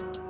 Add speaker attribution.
Speaker 1: you